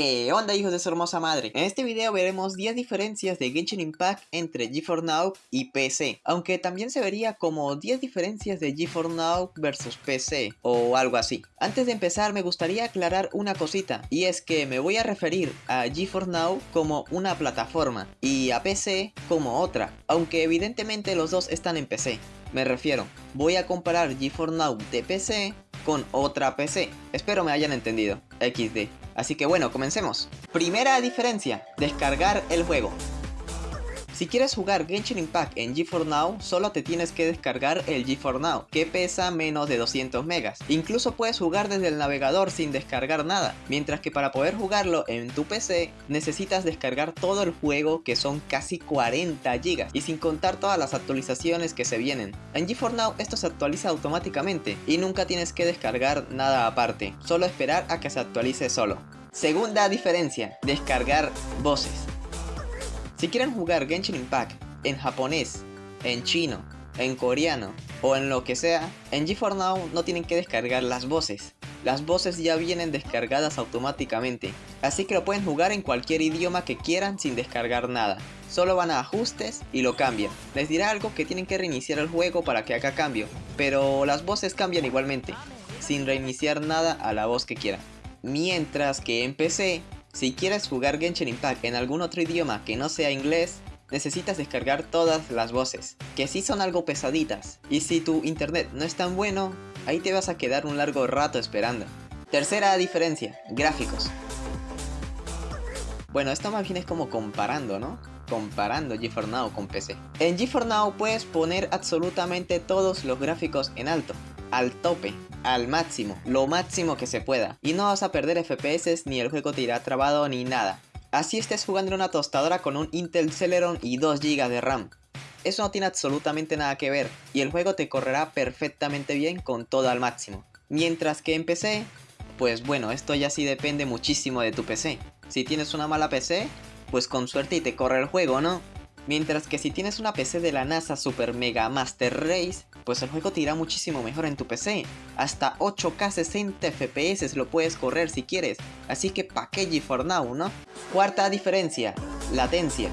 ¿Qué onda hijos de su hermosa madre? En este video veremos 10 diferencias de Genshin Impact entre GeForce Now y PC Aunque también se vería como 10 diferencias de GeForce Now versus PC o algo así Antes de empezar me gustaría aclarar una cosita Y es que me voy a referir a GeForce Now como una plataforma Y a PC como otra Aunque evidentemente los dos están en PC me refiero, voy a comparar GeForce Now de PC con otra PC. Espero me hayan entendido. XD. Así que bueno, comencemos. Primera diferencia, descargar el juego. Si quieres jugar Genshin Impact en GeForce Now, solo te tienes que descargar el GeForce Now, que pesa menos de 200 megas. Incluso puedes jugar desde el navegador sin descargar nada, mientras que para poder jugarlo en tu PC, necesitas descargar todo el juego que son casi 40 gigas, y sin contar todas las actualizaciones que se vienen. En GeForce Now esto se actualiza automáticamente, y nunca tienes que descargar nada aparte, solo esperar a que se actualice solo. Segunda diferencia, descargar voces. Si quieren jugar Genshin Impact en japonés, en chino, en coreano o en lo que sea, en GeForce Now no tienen que descargar las voces. Las voces ya vienen descargadas automáticamente, así que lo pueden jugar en cualquier idioma que quieran sin descargar nada. Solo van a ajustes y lo cambian. Les dirá algo que tienen que reiniciar el juego para que haga cambio, pero las voces cambian igualmente, sin reiniciar nada a la voz que quieran. Mientras que en PC si quieres jugar Genshin Impact en algún otro idioma que no sea inglés, necesitas descargar todas las voces, que sí son algo pesaditas, y si tu internet no es tan bueno, ahí te vas a quedar un largo rato esperando. Tercera diferencia, gráficos. Bueno, esto más bien es como comparando, ¿no? Comparando GeForce Now con PC. En GeForce Now puedes poner absolutamente todos los gráficos en alto, al tope, al máximo, lo máximo que se pueda. Y no vas a perder FPS ni el juego te irá trabado ni nada. Así estés jugando en una tostadora con un Intel Celeron y 2 GB de RAM. Eso no tiene absolutamente nada que ver y el juego te correrá perfectamente bien con todo al máximo. Mientras que en PC, pues bueno, esto ya sí depende muchísimo de tu PC. Si tienes una mala PC, pues con suerte y te corre el juego, ¿no? Mientras que si tienes una PC de la NASA Super Mega Master Race, pues el juego te irá muchísimo mejor en tu PC. Hasta 8K 60 FPS lo puedes correr si quieres, así que pa' qué GeForce Now, ¿no? Cuarta diferencia, latencia.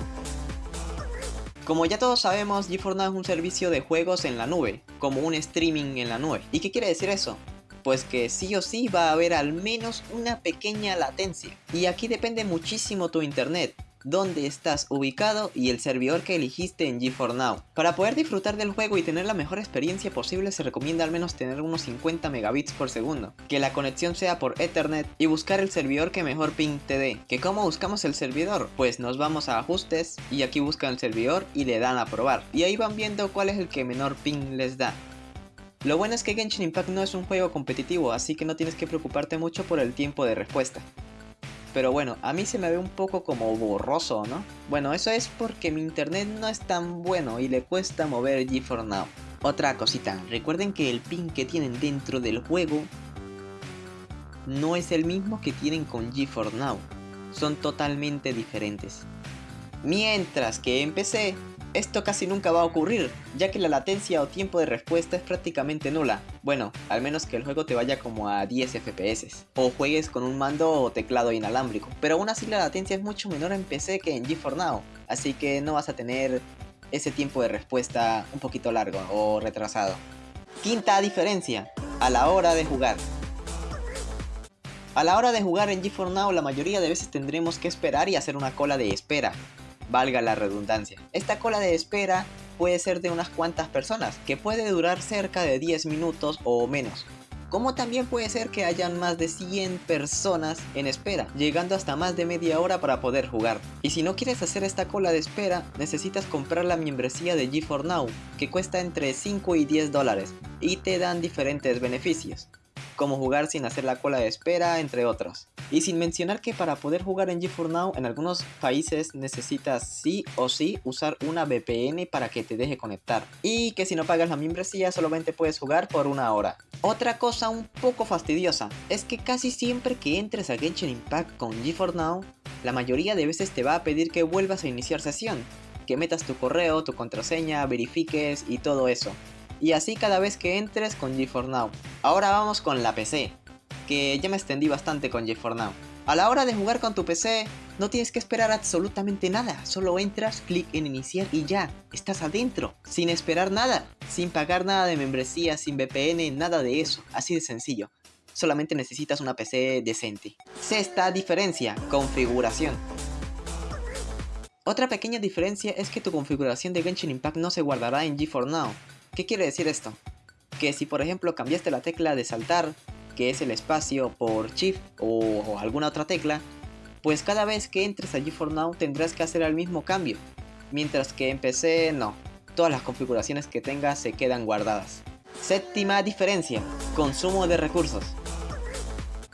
Como ya todos sabemos, GeForce Now es un servicio de juegos en la nube, como un streaming en la nube. ¿Y qué quiere decir eso? Pues que sí o sí va a haber al menos una pequeña latencia. Y aquí depende muchísimo tu internet dónde estás ubicado y el servidor que elegiste en GeForce Now. Para poder disfrutar del juego y tener la mejor experiencia posible se recomienda al menos tener unos 50 megabits por segundo, que la conexión sea por Ethernet y buscar el servidor que mejor ping te dé. ¿Que cómo buscamos el servidor? Pues nos vamos a ajustes y aquí buscan el servidor y le dan a probar. Y ahí van viendo cuál es el que menor ping les da. Lo bueno es que Genshin Impact no es un juego competitivo, así que no tienes que preocuparte mucho por el tiempo de respuesta. Pero bueno, a mí se me ve un poco como borroso, ¿no? Bueno, eso es porque mi internet no es tan bueno y le cuesta mover GeForce Now. Otra cosita, recuerden que el ping que tienen dentro del juego no es el mismo que tienen con GeForce Now. Son totalmente diferentes. Mientras que en PC esto casi nunca va a ocurrir, ya que la latencia o tiempo de respuesta es prácticamente nula. Bueno, al menos que el juego te vaya como a 10 FPS, o juegues con un mando o teclado inalámbrico, pero aún así la latencia es mucho menor en PC que en GeForce Now, así que no vas a tener ese tiempo de respuesta un poquito largo o retrasado. Quinta diferencia, a la hora de jugar. A la hora de jugar en GeForce Now la mayoría de veces tendremos que esperar y hacer una cola de espera, valga la redundancia. Esta cola de espera puede ser de unas cuantas personas, que puede durar cerca de 10 minutos o menos. Como también puede ser que hayan más de 100 personas en espera, llegando hasta más de media hora para poder jugar. Y si no quieres hacer esta cola de espera, necesitas comprar la membresía de GeForce Now, que cuesta entre 5 y 10 dólares, y te dan diferentes beneficios como jugar sin hacer la cola de espera, entre otros. Y sin mencionar que para poder jugar en GeForce Now en algunos países necesitas sí o sí usar una VPN para que te deje conectar. Y que si no pagas la membresía solamente puedes jugar por una hora. Otra cosa un poco fastidiosa es que casi siempre que entres a Genshin Impact con GeForce Now, la mayoría de veces te va a pedir que vuelvas a iniciar sesión, que metas tu correo, tu contraseña, verifiques y todo eso y así cada vez que entres con GeForce Now. Ahora vamos con la PC, que ya me extendí bastante con GeForce Now. A la hora de jugar con tu PC, no tienes que esperar absolutamente nada, solo entras, clic en iniciar y ya, estás adentro, sin esperar nada, sin pagar nada de membresía, sin VPN, nada de eso, así de sencillo. Solamente necesitas una PC decente. Sexta diferencia, configuración. Otra pequeña diferencia es que tu configuración de Genshin Impact no se guardará en GeForce Now. ¿Qué quiere decir esto? Que si por ejemplo cambiaste la tecla de saltar, que es el espacio por Shift o, alguna otra tecla, pues cada vez que entres a GeForce Now tendrás que hacer el mismo cambio, mientras que en PC no, todas las configuraciones que tengas se quedan guardadas. Séptima diferencia, consumo de recursos.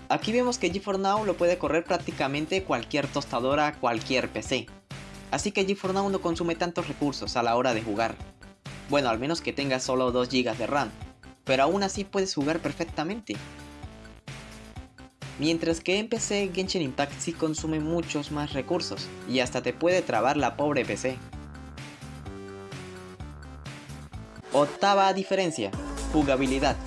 Aquí vemos que GeForce Now lo puede correr prácticamente cualquier tostadora, cualquier PC. Así que GeForce Now no consume tantos recursos a la hora de jugar. Bueno, al menos que tengas solo 2 GB de RAM, pero aún así puedes jugar perfectamente. Mientras que en PC Genshin Impact sí consume muchos más recursos y hasta te puede trabar la pobre PC. Octava diferencia, jugabilidad.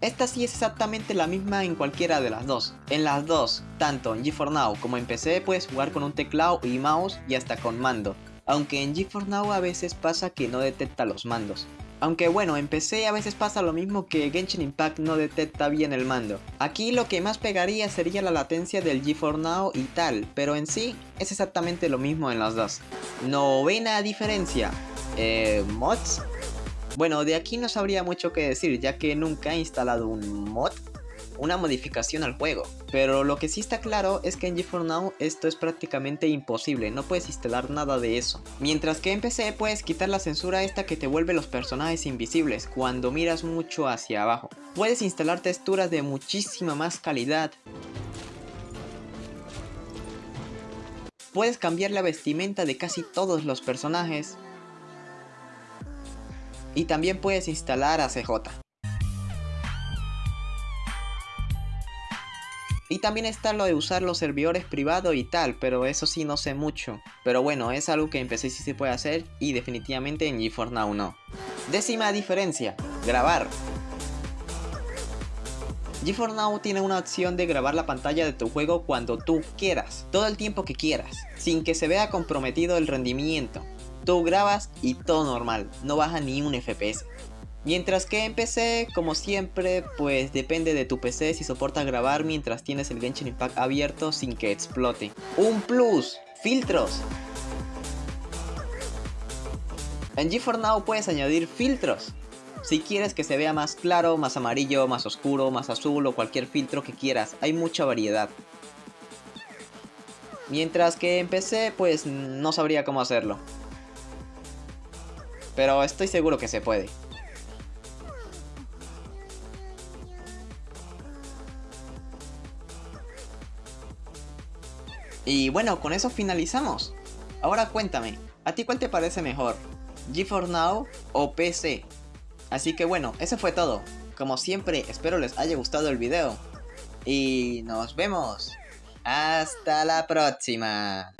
Esta sí es exactamente la misma en cualquiera de las dos. En las dos, tanto en GeForce Now como en PC puedes jugar con un teclado y mouse y hasta con mando. Aunque en GeForce Now a veces pasa que no detecta los mandos. Aunque bueno, en PC a veces pasa lo mismo que Genshin Impact no detecta bien el mando. Aquí lo que más pegaría sería la latencia del GeForce Now y tal, pero en sí es exactamente lo mismo en las dos. Novena diferencia. Eh, mods. Bueno, de aquí no sabría mucho que decir ya que nunca he instalado un mod una modificación al juego. Pero lo que sí está claro es que en GeForce Now esto es prácticamente imposible, no puedes instalar nada de eso. Mientras que en PC puedes quitar la censura esta que te vuelve los personajes invisibles cuando miras mucho hacia abajo. Puedes instalar texturas de muchísima más calidad. Puedes cambiar la vestimenta de casi todos los personajes. Y también puedes instalar a CJ. También está lo de usar los servidores privados y tal, pero eso sí no sé mucho. Pero bueno, es algo que empecé PC sí se puede hacer y definitivamente en GeForce Now no. Décima diferencia, grabar. GeForce Now tiene una opción de grabar la pantalla de tu juego cuando tú quieras, todo el tiempo que quieras, sin que se vea comprometido el rendimiento. Tú grabas y todo normal, no baja ni un FPS. Mientras que en PC, como siempre, pues depende de tu PC si soporta grabar mientras tienes el Genshin Impact abierto sin que explote. Un plus, filtros. En GeForce Now puedes añadir filtros. Si quieres que se vea más claro, más amarillo, más oscuro, más azul o cualquier filtro que quieras, hay mucha variedad. Mientras que en PC, pues no sabría cómo hacerlo. Pero estoy seguro que se puede. Y bueno, con eso finalizamos. Ahora cuéntame, ¿a ti cuál te parece mejor? ¿GeForce Now o PC? Así que bueno, eso fue todo. Como siempre, espero les haya gustado el video. Y nos vemos. Hasta la próxima.